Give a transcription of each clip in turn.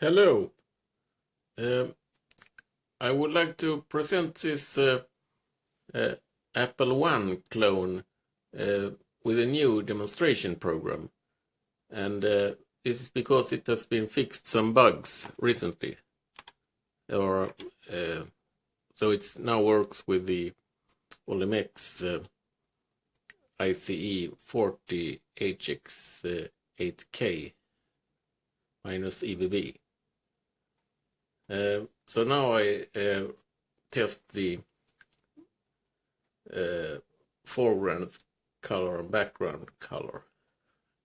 Hello. Um, I would like to present this uh, uh, Apple One clone uh, with a new demonstration program. And uh, this is because it has been fixed some bugs recently. Or uh, so it now works with the Olimex uh, ICE 40 HX 8K minus EBB. Uh, so now I uh, test the uh, foreground color and background color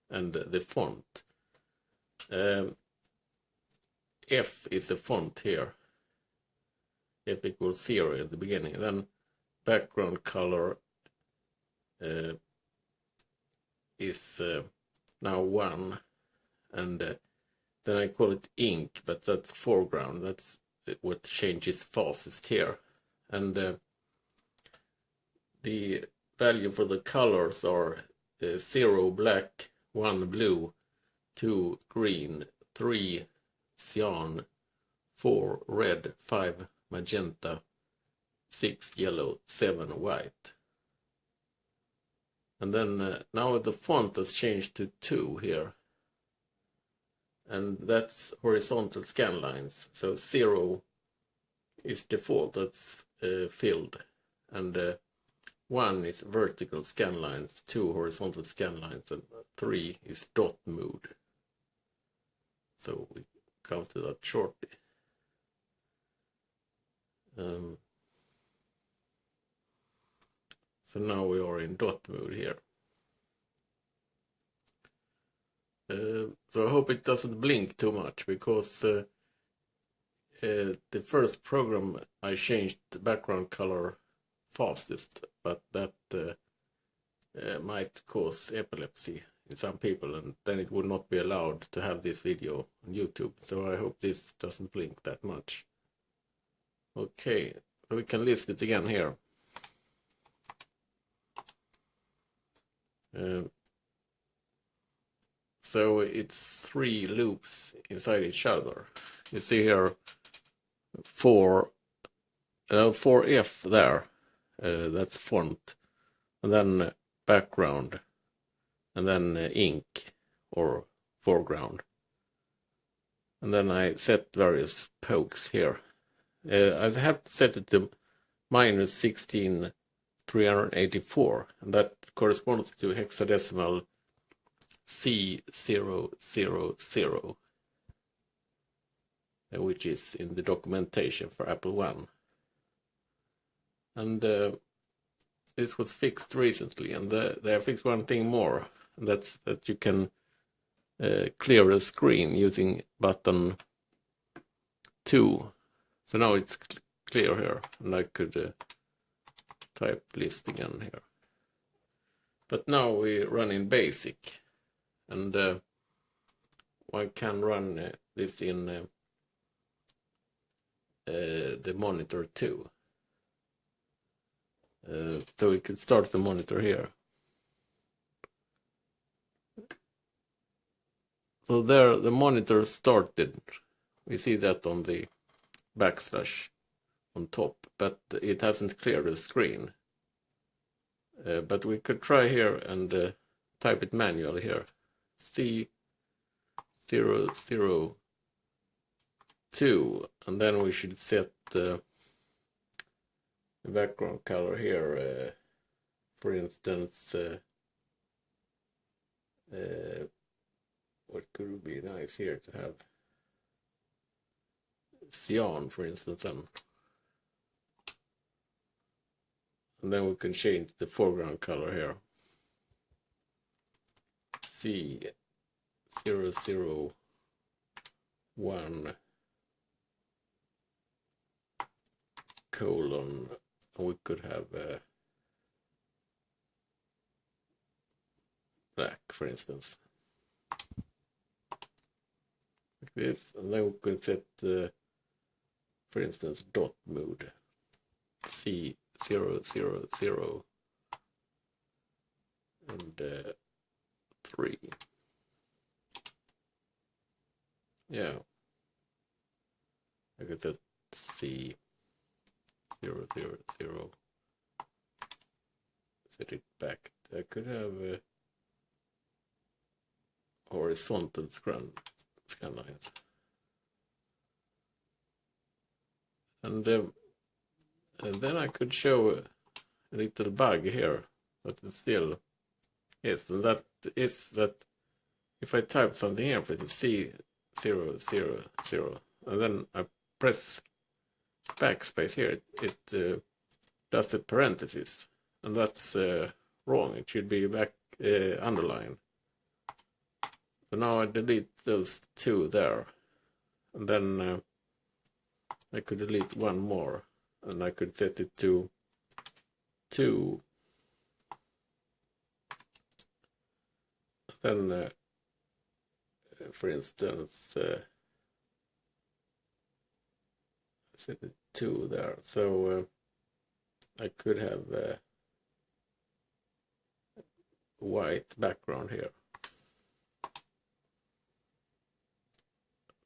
and the font. Um, F is the font here. F equals zero at the beginning. Then background color is now one and then I call it ink, but that's foreground. That's what changes fastest here. And uh, the value for the colors are uh, 0 black, 1 blue, 2 green, 3 cyan, 4 red, 5 magenta, 6 yellow, 7 white. And then uh, now the font has changed to 2 here and that's horizontal scan lines. So zero is default, that's uh, filled, and uh, one is vertical scan lines, two horizontal scan lines, and three is dot mode. So we come to that shortly. Um, so now we are in dot mode here. Uh, so I hope it doesn't blink too much because uh, uh, the first program I changed the background color fastest, but that uh, uh, might cause epilepsy in some people and then it would not be allowed to have this video on YouTube. So I hope this doesn't blink that much. Okay, we can list it again here. So it's three loops inside each other. You see here four, uh, 4F there, uh, that's font, and then background, and then uh, ink or foreground. And then I set various pokes here. Uh, I have set it to minus 16384, and that corresponds to hexadecimal C000, uh, which is in the documentation for Apple One. And uh, this was fixed recently, and uh, they fixed one thing more, and that's that you can uh, clear a screen using button 2. So now it's cl clear here, and I could uh, type list again here. But now we run in basic and uh, one can run uh, this in uh, uh, the monitor too. Uh, so we could start the monitor here. So there the monitor started. We see that on the backslash on top, but it hasn't cleared the screen. Uh, but we could try here and uh, type it manually here. C zero zero two. And then we should set the background color here uh, for instance uh, uh, what could be nice here to have cyan for instance and, and then we can change the foreground color here C zero zero one colon we could have uh, black for instance. Like this and then we could set uh, for instance dot mode. C zero zero zero. And uh, three. Yeah. I could set C zero zero zero. Set it back. I could have uh, horizontal scan scan lines. And, um, and then I could show a little bug here, but it still is, and that is that if I type something here for the C zero zero zero, and then I press backspace here, it, it uh, does the parentheses, and that's uh, wrong. It should be back uh, underline. So now I delete those two there, and then uh, I could delete one more, and I could set it to two. Then, uh, for instance, uh, set it two there. So uh, I could have a white background here.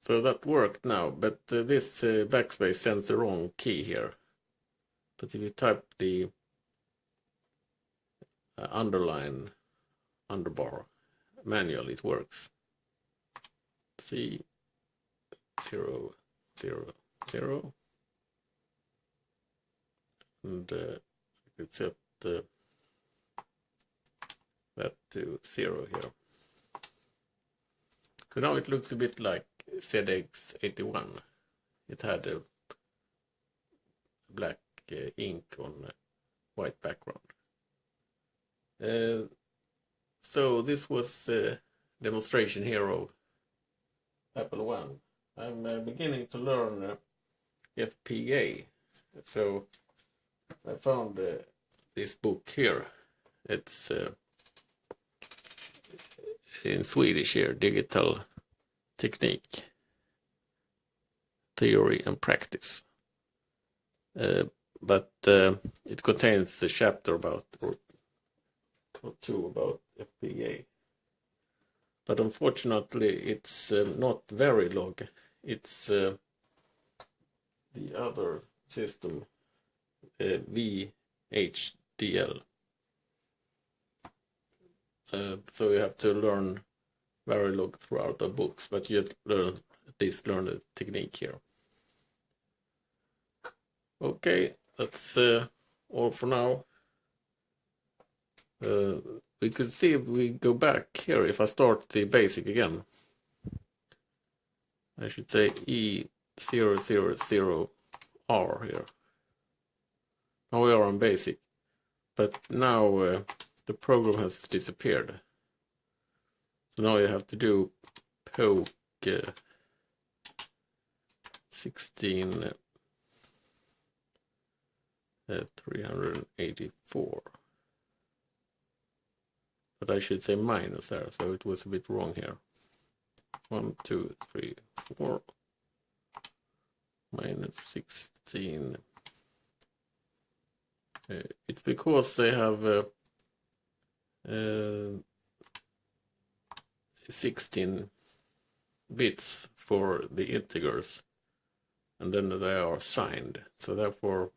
So that worked now, but this backspace sends the wrong key here. But if you type the underline underbar manually, it works. C zero zero zero, and uh, set uh, that to zero here. So now it looks a bit like ZX81. It had a black uh, ink on white background. Uh, so this was a demonstration here of Apple One. I'm uh, beginning to learn uh, FPGA. So I found uh, this book here. It's uh, in Swedish here, Digital Technique, Theory and Practice. Uh, but uh, it contains a chapter about, or, or two about FPGA. But unfortunately, it's uh, not very long. It's uh, the other system, uh, VHDL. Uh, so you have to learn Verilog throughout the books, but you learn at least learn the technique here. Okay, that's uh, all for now. Uh, we could see if we go back here, if I start the basic again. I should say E000R here. Now we are on basic, but now uh, the program has disappeared. So now you have to do poke uh, 16 uh, 384 but I should say minus there so it was a bit wrong here. One two three four minus 16 uh, it's because they have uh, uh, 16 bits for the integers and then they are signed. So therefore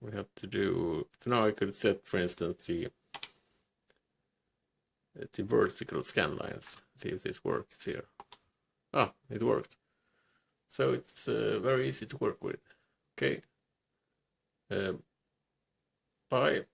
we have to do so now I could set for instance the the vertical scan lines see if this works here. Ah it worked. So it's uh, very easy to work with. Okay. Uh, bye